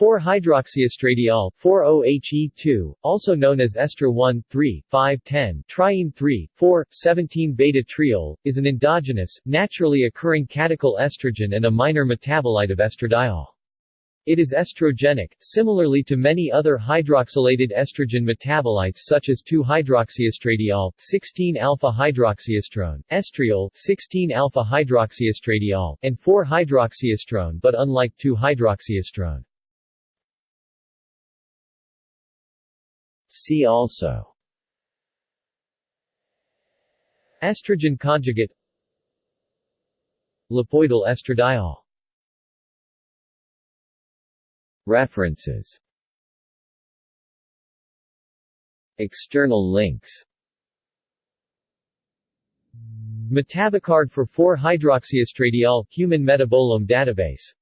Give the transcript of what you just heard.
4-hydroxyestradiol 4-OHE2, also known as estra 1, 3, 5, 10, triene 3, 4, 17 beta-triol, is an endogenous, naturally occurring catechol estrogen and a minor metabolite of estradiol. It is estrogenic, similarly to many other hydroxylated estrogen metabolites such as 2-hydroxyestradiol, 16-alpha-hydroxyestrone, estriol, 16-alpha-hydroxyestradiol, and 4-hydroxyestrone but unlike 2-hydroxyestrone. See also. Estrogen conjugate. Lipoidal estradiol. References. External links. MetaboCard for 4-hydroxyestradiol, Human Metabolome Database